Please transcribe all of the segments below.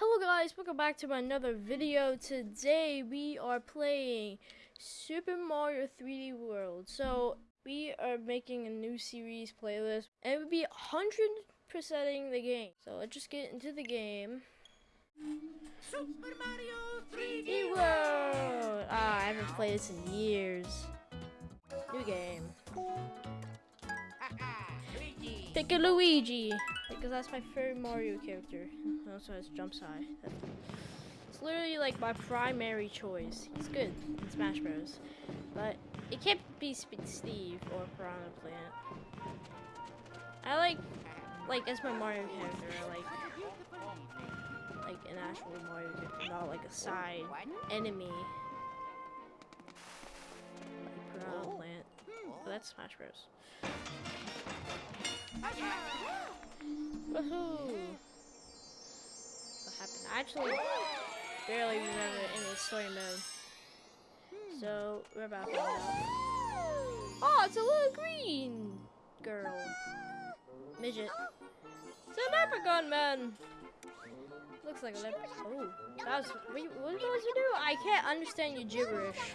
Hello guys, welcome back to another video. Today we are playing Super Mario 3D World. So we are making a new series playlist and it would be 100%ing the game. So let's just get into the game. Super Mario 3D 3D World! Ah, I haven't played this in years. New game. Pick Luigi! Because that's my favorite Mario character. Also has jumps high. It's literally like my primary choice. He's good in Smash Bros. But it can't be Steve or Piranha Plant. I like, like as my Mario character, like, like an actual Mario character, not like a side enemy. Like Piranha Plant. But that's Smash Bros. Woohoo! What happened? I actually barely remember any story mode. So, we're about to out. Oh, it's a little green girl. Midget. It's a leprechaun man! Looks like a leprechaun. Oh, that was. What was supposed to do? I can't understand your gibberish.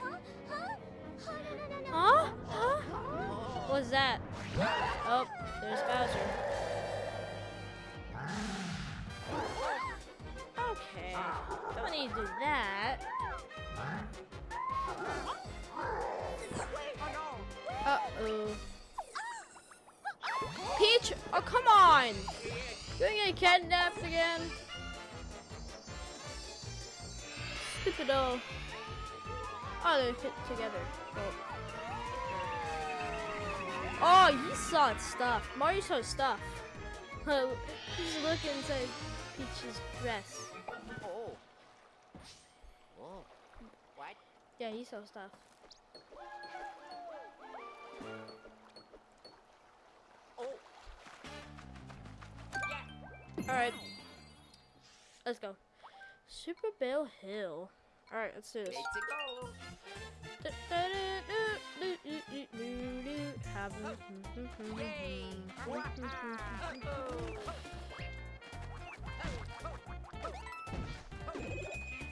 Huh? Huh? What's that? Oh, there's Bowser. Okay, don't need to do that. Uh-oh. Peach! Oh, come on! You gonna get kidnapped again? Stupid oh. Oh, they're fit together. Oh. Oh, he saw stuff. Mario saw stuff. He's looking inside Peach's dress. Oh. Oh. What? Yeah, he saw stuff. Oh. Yeah. Alright. Let's go. Super Bell Hill. Alright, let's do this.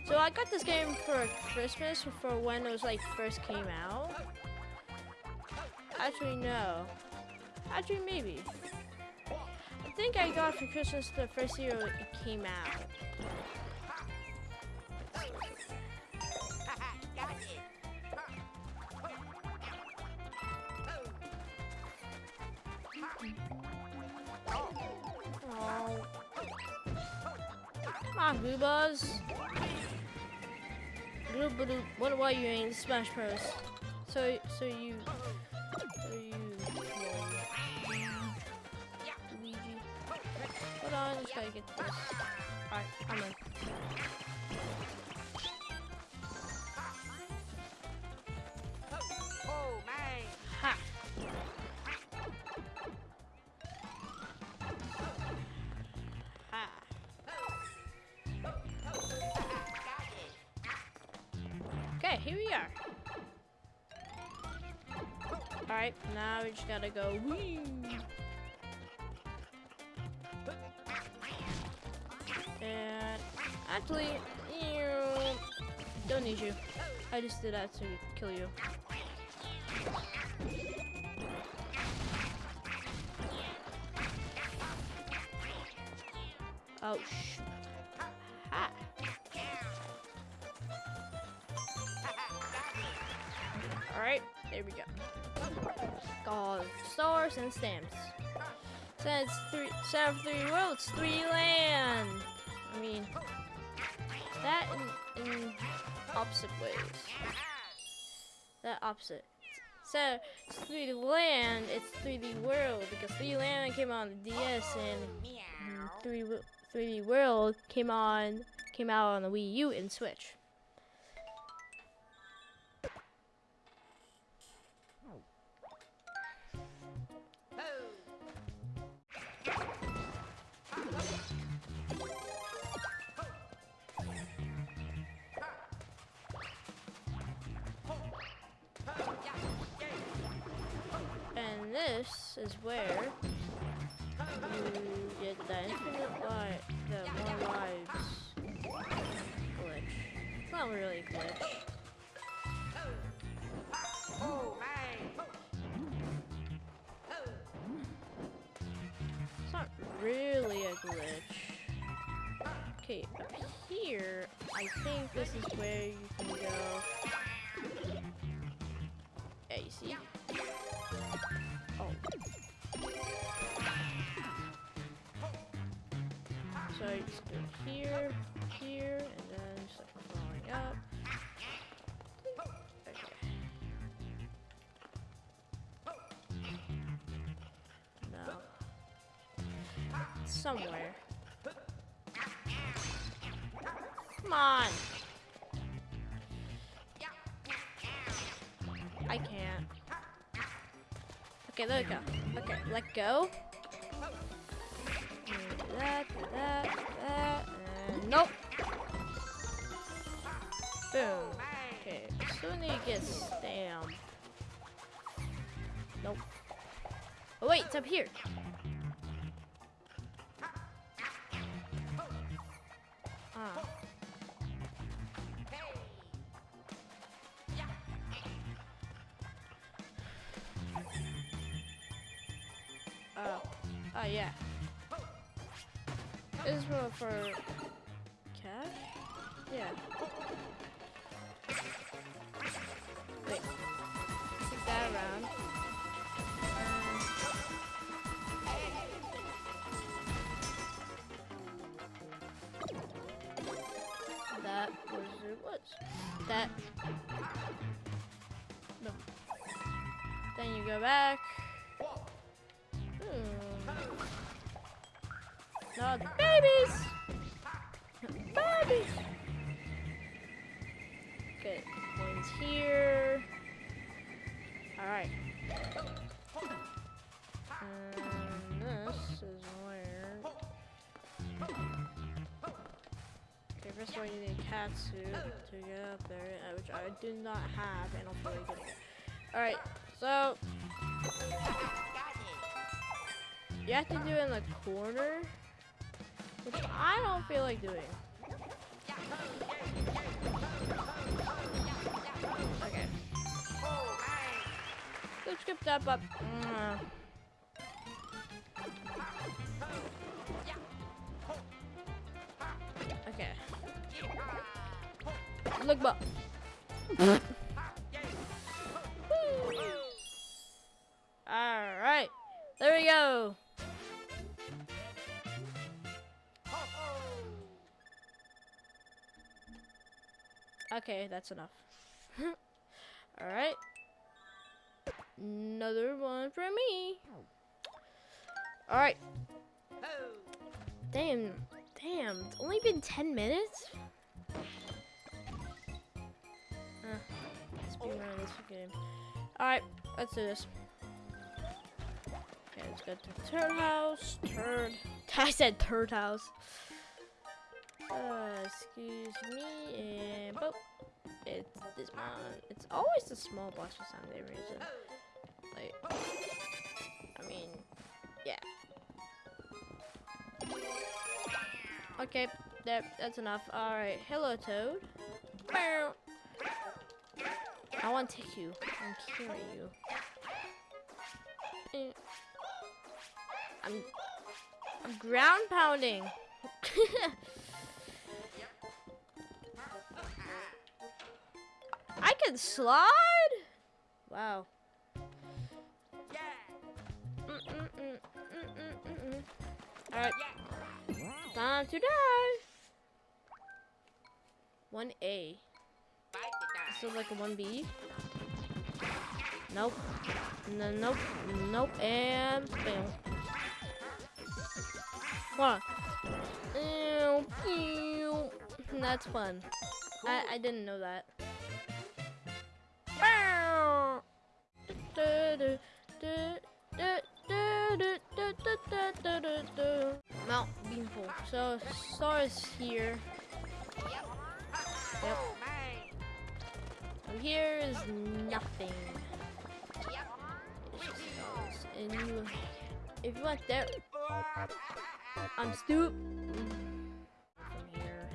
So I got this game for Christmas for when it was like first came out. Actually, no. Actually, maybe. I think I got for Christmas the first year it came out. Smash Bros? So, so you, Now we just gotta go. Whee! And actually, ew, don't need you. I just did that to kill you. Oh, sh. Ah. Ha. Alright, there we go. Stars and stamps. Says three seven three worlds, three land. I mean that in, in opposite ways. That opposite. So it's 3D land, it's 3D world because 3D land came on the DS and 3D, 3D world came on came out on the Wii U and Switch. This is where you get the infinite life, the more lives. glitch. It's not really a glitch. It's not really a glitch. Okay, up here, I think this is where you can go. Yeah, you see? So you just go here, here, and then just like crawling up. Okay. No. Somewhere. Come on. I can't. Okay, there we go. Okay, let go. And nope. Boom. Okay, soon to get stamp. Nope. Oh wait, it's up here. That. No. Then you go back. Hmm. Babies! babies! Okay, coins here. Alright. First of all, you need a cat suit to get up there, uh, which I do not have, and I'll probably get it. Alright, so you have to do it in the corner, which I don't feel like doing. Okay. Let's skip that, but. mm. Alright. There we go. Okay, that's enough. Alright. Another one for me. Alright. Damn. Damn. It's only been 10 minutes? Speed run this game. Alright, let's do this. Okay, let's go to the Turd House. Turd. I said Turd House. Uh, excuse me, and boop. It's this one. It's always the small boss for some reason. Like, I mean, yeah. Okay, that that's enough. All right, hello, Toad. Bow. I want to take you and carry you. Eh. I'm I'm ground pounding. I can slide? Wow. Alright. Time to die. 1A. This like a 1B. Nope. Nope. Nope. And fail. What? That's fun. I, I didn't know that. Mount Beanpole. So, Star is here. Yep. And here is nothing. And you, if you want that, I'm stoop. From here.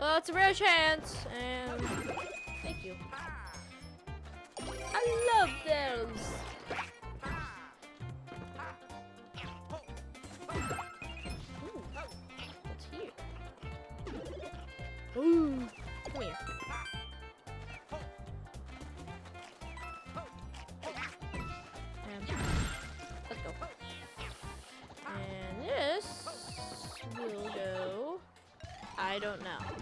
Well, it's a rare chance, and thank you. I love those. Ooh, I don't know.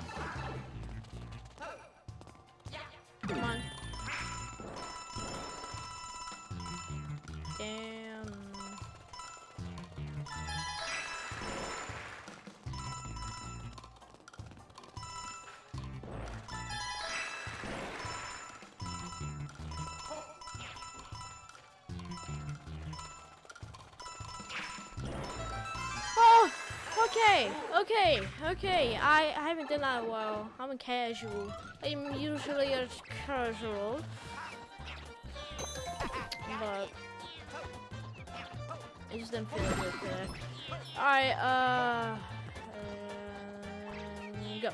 Okay, okay, okay. I, I haven't done that while. I'm a casual. I'm usually a casual. But I just didn't feel good today. Alright, uh, um, go.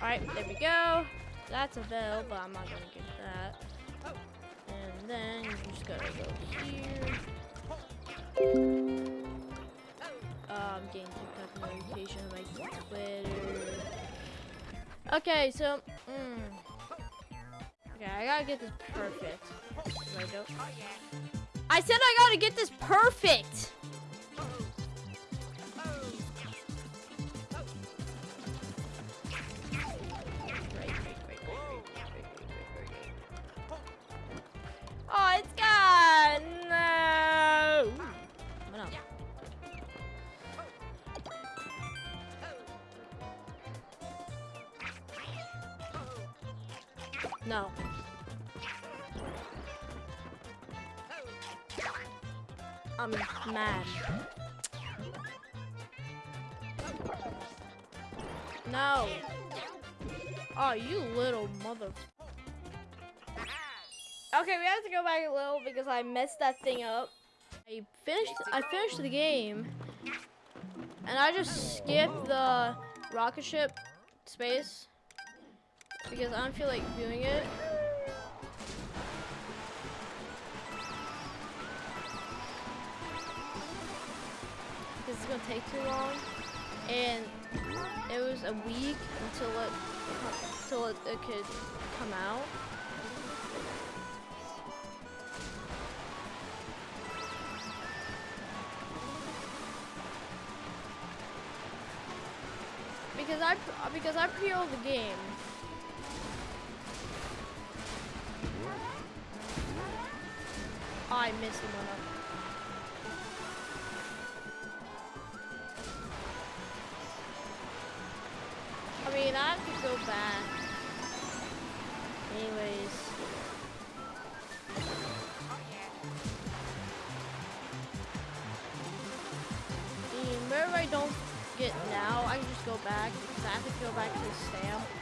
Alright, there we go. That's a bell, but I'm not gonna get that. And then you just gotta go here. Um, getting TikTok notification on my Twitter. Okay, so, mm, okay, I gotta get this perfect. I. I said I gotta get this perfect. I'm mad. No. Oh, you little mother. Okay, we have to go back a little because I messed that thing up. I finished. I finished the game, and I just skipped the rocket ship space because I don't feel like doing it. It's gonna take too long, and it was a week until it until it, it could come out. Because I because I pre-ordered the game. I missed one. Go back. Anyways. Wherever I don't get now, I can just go back because I have to go back to the stamp.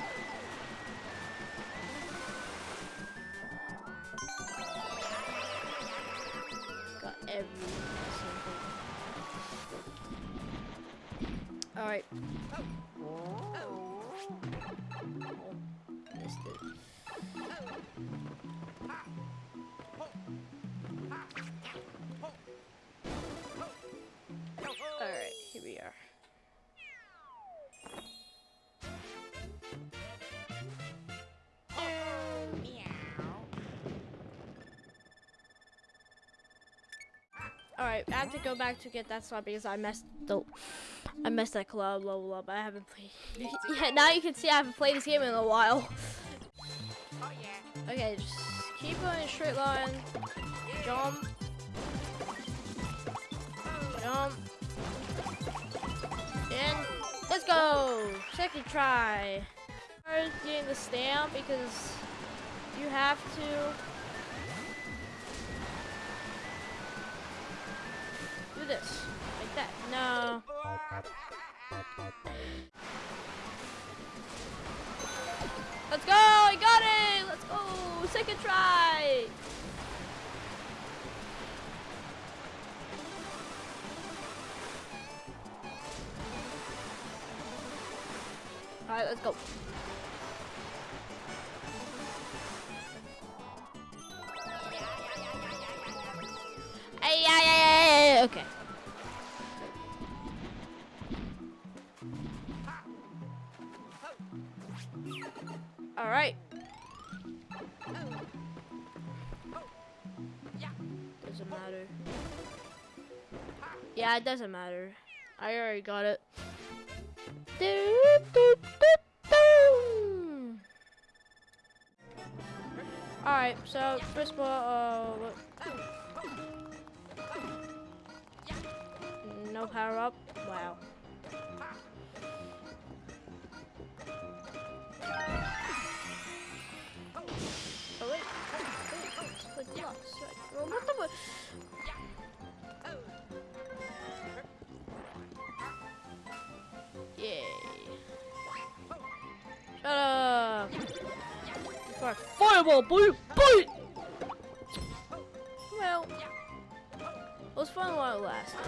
All right, I have to go back to get that slot because I messed the, I messed that club level up. I haven't played. yeah, now you can see I haven't played this game in a while. Oh, okay, just keep going straight line. Jump. Jump. And let's go. Second try. I'm getting the stamp because you have to. This. Like that. No. Let's go! I got it! Let's go! Second try! Alright, let's go. Yeah, it doesn't matter. I already got it. Alright, so first of all, uh, no power up. Wow. Oh wait, what the? Fireball, boy, boy! Well, it was fun while it lasted.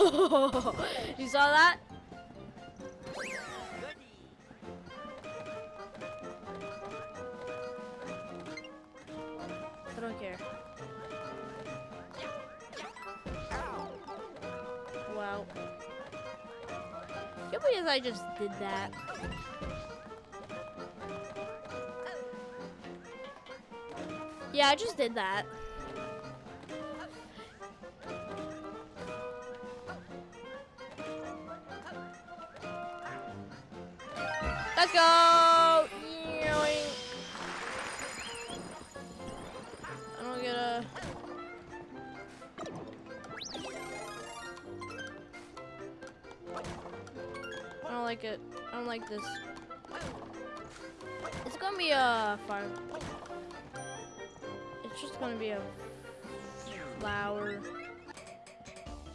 You saw that? I don't care. Wow. Can't believe I just did that. Yeah, I just did that.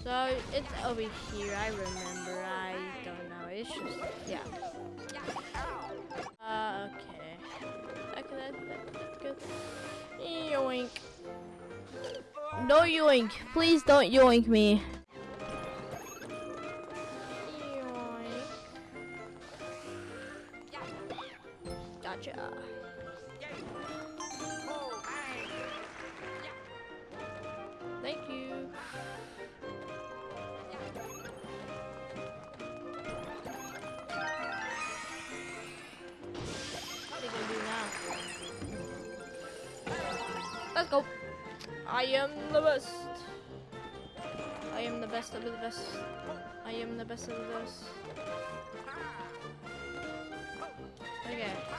So it's over here. I remember. I don't know. It's just yeah. Uh, okay. Okay, that, that, that's good. Yoink. No yoink. Please don't yoink me.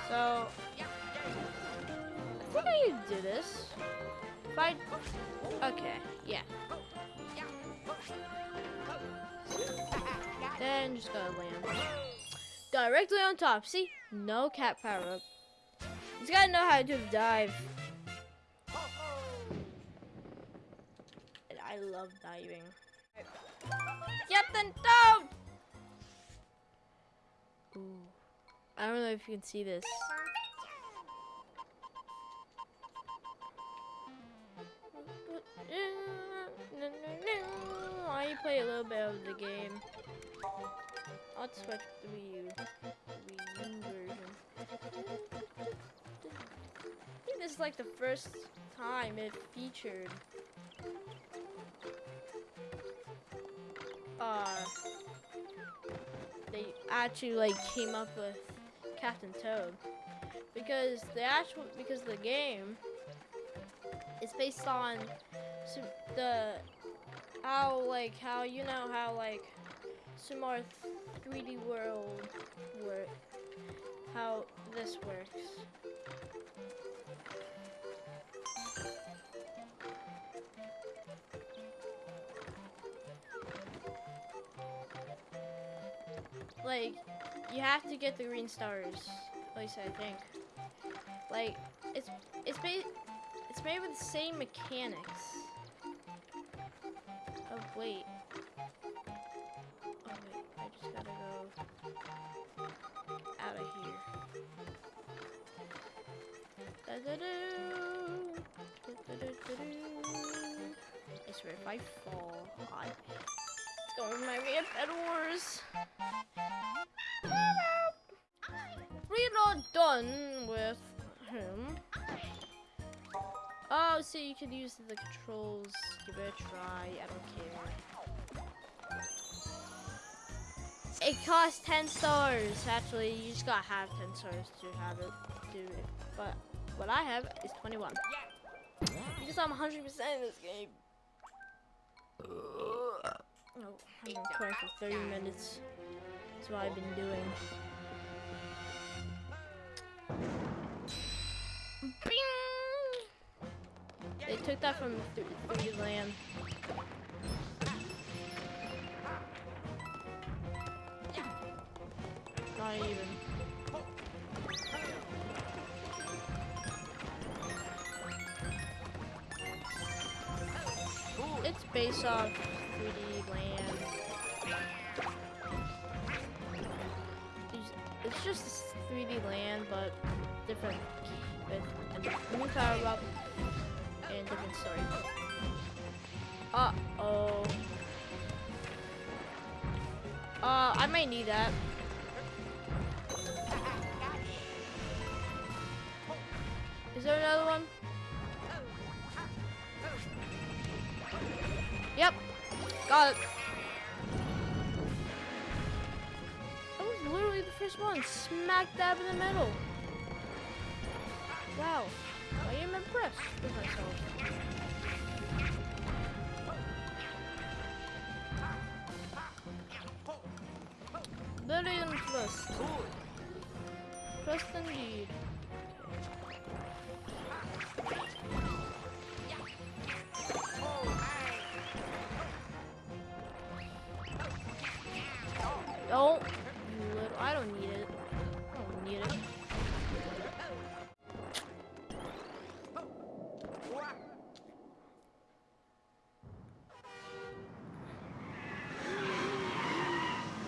So I think I can do this. If I okay, yeah. Then just gotta land directly on top. See, no cat power up. He's gotta know how to do dive. And I love diving. Get them down! Ooh. I don't know if you can see this. I play a little bit of the game. I'll switch to Wii U. Wii U version. I think this is like the first time it featured uh they actually like came up with Captain Toad because the actual because the game is based on the how like how you know how like Sumar 3D World work how this works. Like you have to get the green stars. At least I think. Like it's it's ba- it's made with the same mechanics. Oh wait. Oh wait, I just gotta go out of here. Da-da-doo. Da-da-doo-doo-doo. I swear if I fall, it's gonna remind me of Bed Wars. We're not done with him. Oh, so you can use the controls. Give it a try. I don't care. It costs 10 stars. Actually, you just gotta have 10 stars to have it do it. But what I have is 21. Because I'm 100% in this game. Oh, I've been playing for 30 minutes. That's what I've been doing. Took that from 3D Land. Not even. It's based off 3D Land. It's- It's just 3D Land, but different with a new power up and different story. Uh oh. Uh, I might need that. Is there another one? Yep. Got it. That was literally the first one. Smack dab in the middle. Wow. I am impressed with myself. Very impressed. Impressed indeed.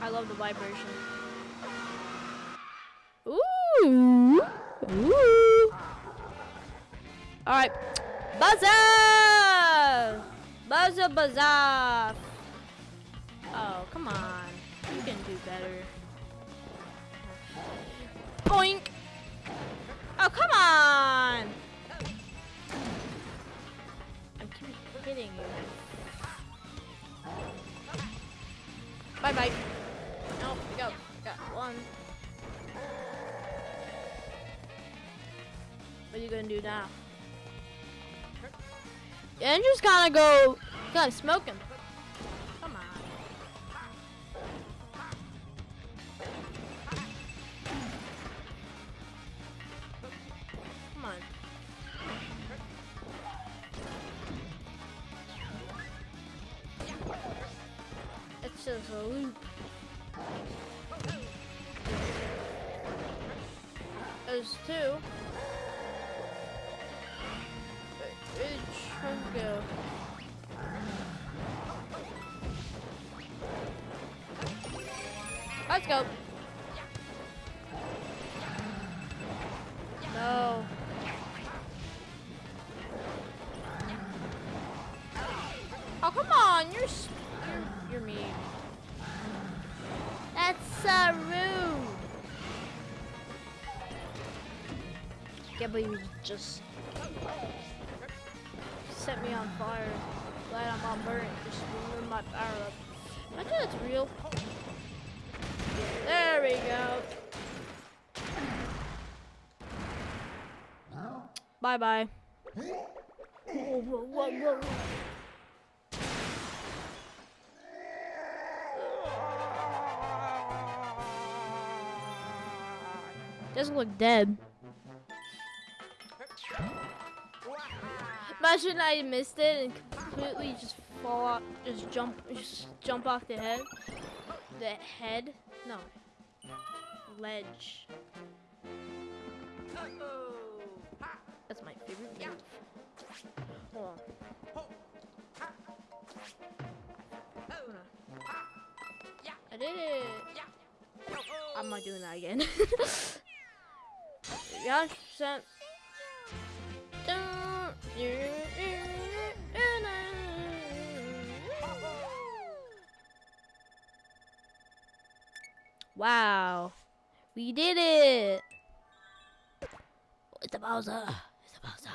I love the vibration. Ooh. Ooh. All right. Buzzer! Buzzer, buzzer! Oh, come on. You can do better. Boink! Oh, come on! I keep hitting you. Bye bye Got one. What are you gonna do now? And just gotta go. Gotta smoke him. Come on. Come on. It's just a loop. There's two. Let's go. Can't you just set me on fire. Glad I'm all burnt. Just ruined my power up. Imagine it's real. There we go. Bye bye. Whoa, whoa, whoa. Doesn't look dead. Imagine I missed it and completely just fall off, just jump, just jump off the head. The head? No. Ledge. That's my favorite move. Hold on. I did it! I'm not doing that again. Yeah. Wow, we did it! It's a Bowser. It's a Bowser.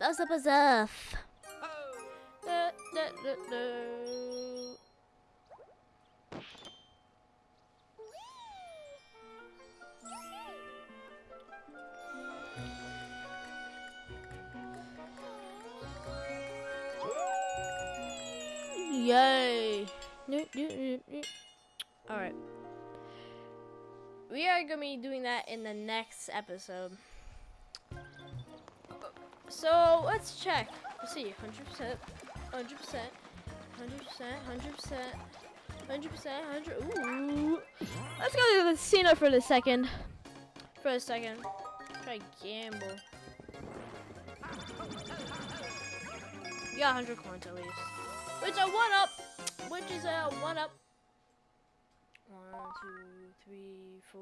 Bowser Bowser. Oh. Da, da, da. Alright. We are gonna be doing that in the next episode. So let's check. Let's see, 100%, 100%, 100%, 100%, 100%, 100. Ooh. Let's go to the casino for the second. For a second. Try gamble. You got 100 coins at least. Which a one up. Which is a one up. One, two, three, four.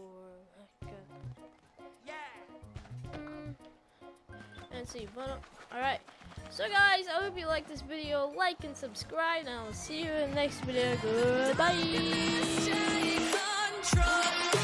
Okay. Yeah. Mm. And see, one up. Alright. So guys, I hope you like this video. Like and subscribe, and I will see you in the next video. Goodbye. Take control.